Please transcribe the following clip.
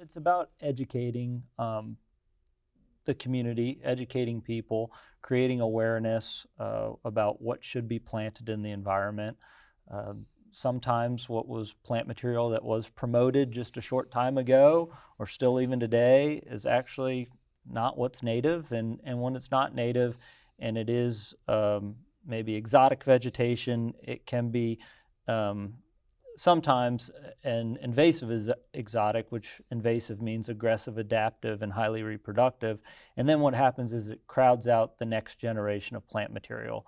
it's about educating um, the community, educating people, creating awareness uh, about what should be planted in the environment. Um, sometimes what was plant material that was promoted just a short time ago or still even today is actually not what's native. And, and when it's not native and it is um, maybe exotic vegetation, it can be um, sometimes uh, an invasive is exotic, which invasive means aggressive, adaptive, and highly reproductive. And then what happens is it crowds out the next generation of plant material.